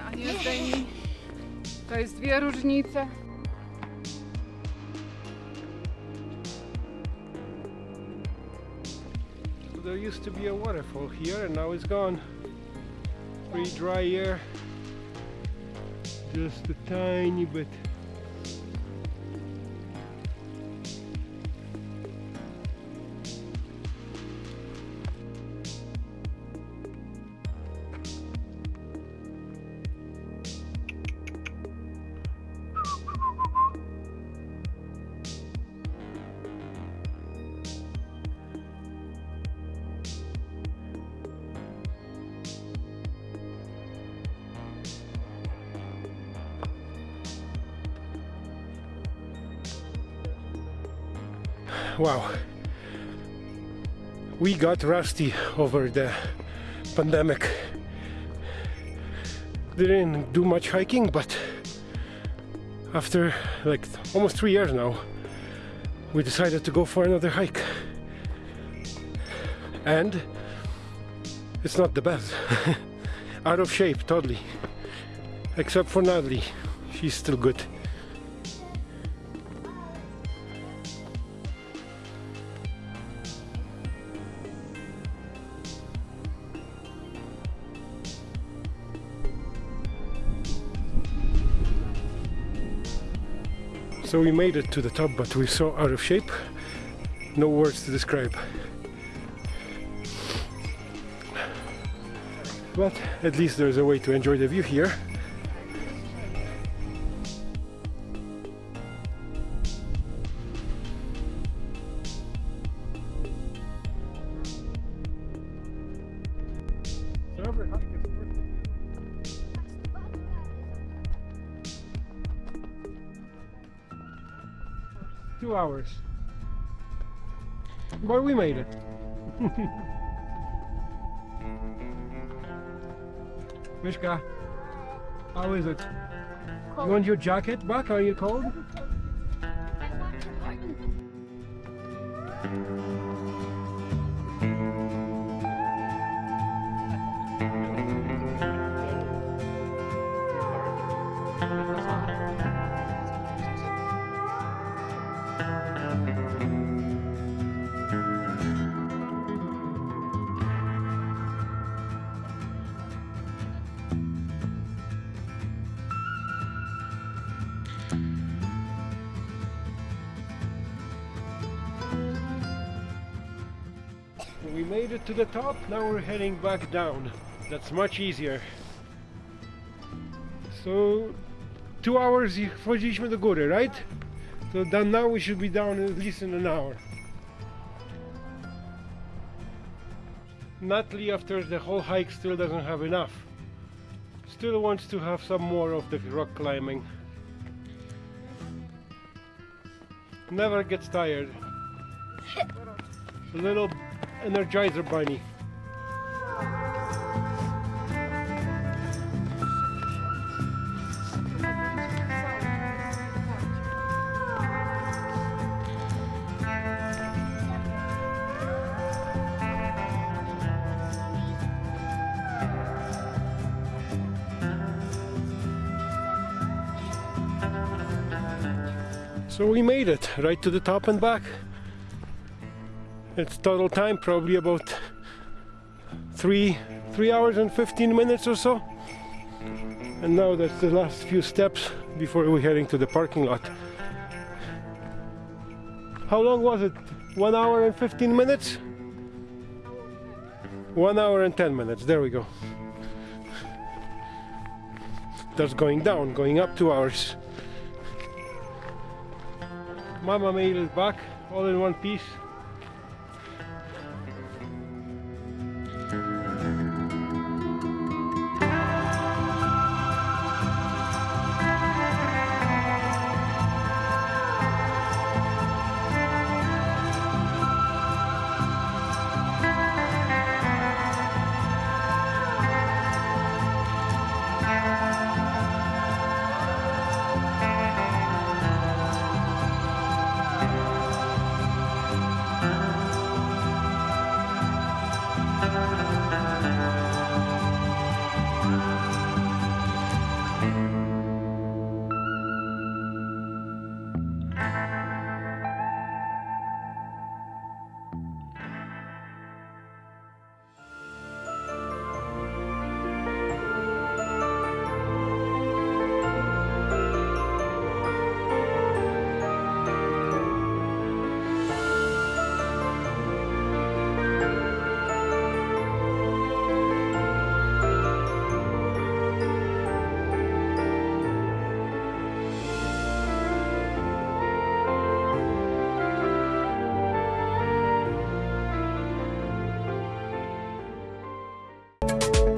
a nie zdejmij. To jest dwie różnice. There used to be a waterfall here and now it's gone. Pretty dry air. Just a tiny bit. Wow. We got rusty over the pandemic. Didn't do much hiking but after like almost three years now we decided to go for another hike. And it's not the best. Out of shape totally. Except for Natalie. She's still good So we made it to the top, but we're so out of shape, no words to describe. But at least there's a way to enjoy the view here. Two hours. But we made it. Mishka, how is it? You want your jacket back? Are you cold? We made it to the top, now we're heading back down. That's much easier. So, two hours wchodziliśmy do góry, right? So then now we should be down at least in an hour. Natalie, after the whole hike, still doesn't have enough. Still wants to have some more of the rock climbing. Never gets tired. A little energizer bunny. So we made it right to the top and back. It's total time probably about three three hours and 15 minutes or so. And now that's the last few steps before we're heading to the parking lot. How long was it? One hour and 15 minutes? One hour and 10 minutes. There we go. That's going down, going up two hours. Mama made it back all in one piece. You.